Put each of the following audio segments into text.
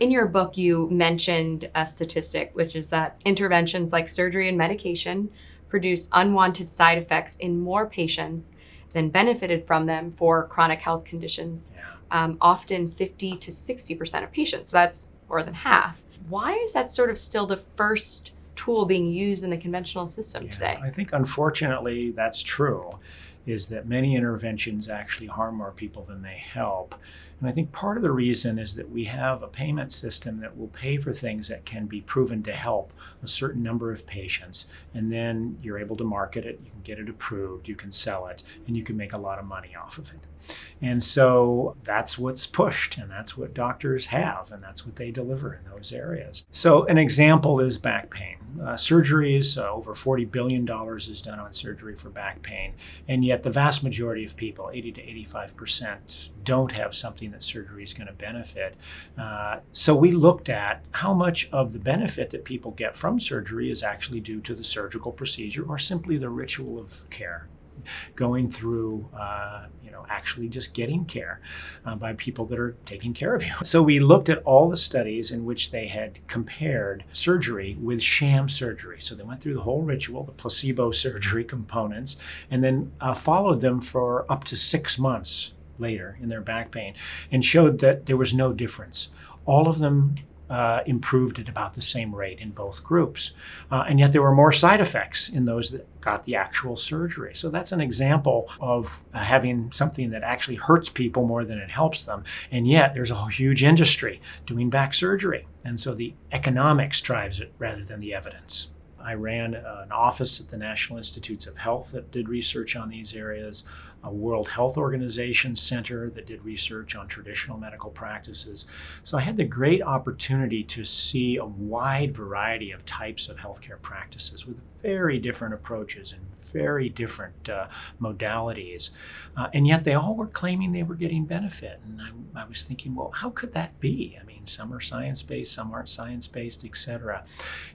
In your book, you mentioned a statistic, which is that interventions like surgery and medication produce unwanted side effects in more patients than benefited from them for chronic health conditions, Yeah. um, often 50 to 60% of patients. So that's more than half. Why is that sort of still the first tool being used in the conventional system Yeah, today? I think unfortunately that's true, is that many interventions actually harm more people than they help. And I think part of the reason is that we have a payment system that will pay for things that can be proven to help a certain number of patients. And then you're able to market it, you can get it approved, you can sell it, and you can make a lot of money off of it. And so that's what's pushed, and that's what doctors have, and that's what they deliver in those areas. So, an example is back pain. Uh, surgeries, uh, over $40 billion is done on surgery for back pain, and yet the vast majority of people, 80 to 85%, don't have something that surgery is going to benefit. Uh, so, we looked at how much of the benefit that people get from surgery is actually due to the surgical procedure or simply the ritual of care going through, uh, you know, actually just getting care uh, by people that are taking care of you. So we looked at all the studies in which they had compared surgery with sham surgery. So they went through the whole ritual, the placebo surgery components, and then uh, followed them for up to six months later in their back pain and showed that there was no difference. All of them uh, improved at about the same rate in both groups. Uh, and yet there were more side effects in those that got the actual surgery. So that's an example of having something that actually hurts people more than it helps them. And yet there's a huge industry doing back surgery. And so the economics drives it rather than the evidence. I ran an office at the National Institutes of Health that did research on these areas, a World Health Organization center that did research on traditional medical practices. So I had the great opportunity to see a wide variety of types of healthcare practices with very different approaches and very different uh, modalities. Uh, and yet they all were claiming they were getting benefit. And I, I was thinking, well, how could that be? I mean, some are science based, some aren't science based, et cetera.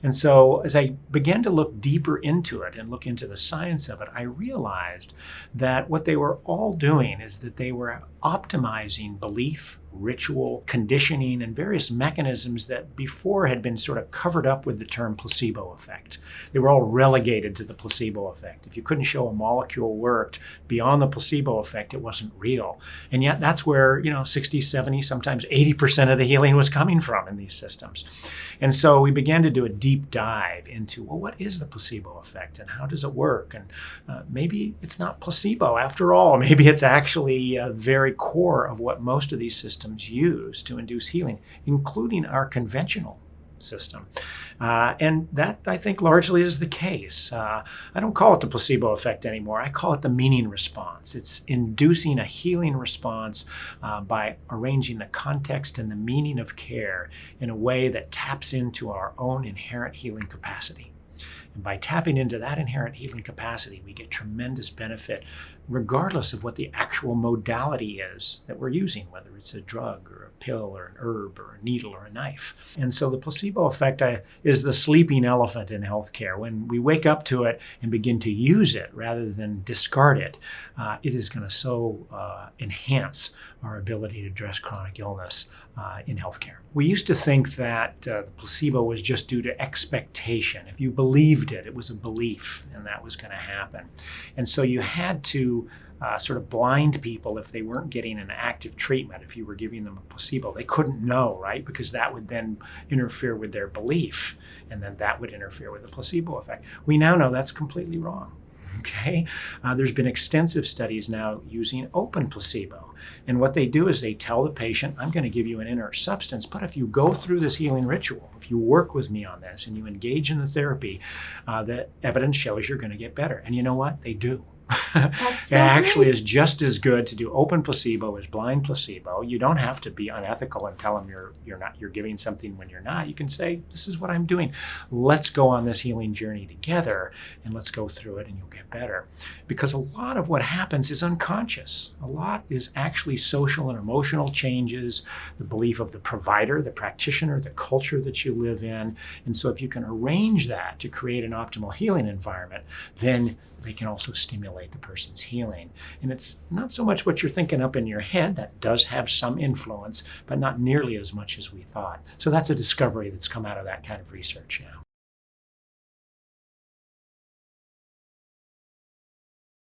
And so as I began to look deeper into it and look into the science of it, I realized that what they were all doing is that they were optimizing belief, ritual, conditioning, and various mechanisms that before had been sort of covered up with the term placebo effect. They were all relegated to the placebo effect. If you couldn't show a molecule worked beyond the placebo effect, it wasn't real. And yet that's where, you know, 60, 70, sometimes 80% of the healing was coming from in these systems. And so we began to do a deep dive into, well, what is the placebo effect and how does it work? And uh, maybe it's not placebo after all. Maybe it's actually a very core of what most of these systems use to induce healing, including our conventional system. Uh, and that, I think, largely is the case. Uh, I don't call it the placebo effect anymore. I call it the meaning response. It's inducing a healing response uh, by arranging the context and the meaning of care in a way that taps into our own inherent healing capacity. And by tapping into that inherent healing capacity, we get tremendous benefit regardless of what the actual modality is that we're using, whether it's a drug or a pill or an herb or a needle or a knife. And so the placebo effect uh, is the sleeping elephant in healthcare. When we wake up to it and begin to use it rather than discard it, uh, it is going to so uh, enhance our ability to address chronic illness uh, in healthcare. We used to think that uh, the placebo was just due to expectation. If you believed it, it was a belief and that was going to happen. And so you had to uh, sort of blind people if they weren't getting an active treatment, if you were giving them a placebo. They couldn't know, right? Because that would then interfere with their belief, and then that would interfere with the placebo effect. We now know that's completely wrong. Okay, uh, there's been extensive studies now using open placebo. And what they do is they tell the patient, I'm going to give you an inert substance, but if you go through this healing ritual, if you work with me on this and you engage in the therapy, uh, the evidence shows you're going to get better. And you know what? They do. So it actually is just as good to do open placebo as blind placebo. You don't have to be unethical and tell them you're you're not you're giving something when you're not. You can say, "This is what I'm doing. Let's go on this healing journey together, and let's go through it, and you'll get better." Because a lot of what happens is unconscious. A lot is actually social and emotional changes, the belief of the provider, the practitioner, the culture that you live in, and so if you can arrange that to create an optimal healing environment, then they can also stimulate the person's healing. And it's not so much what you're thinking up in your head, that does have some influence, but not nearly as much as we thought. So that's a discovery that's come out of that kind of research now.